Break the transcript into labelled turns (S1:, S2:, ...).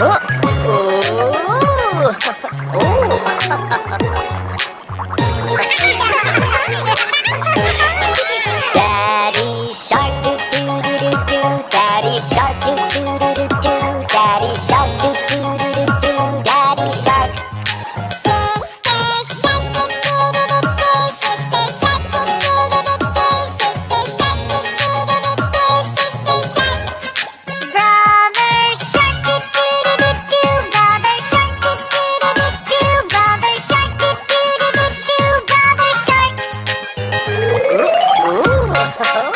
S1: おおお Oh.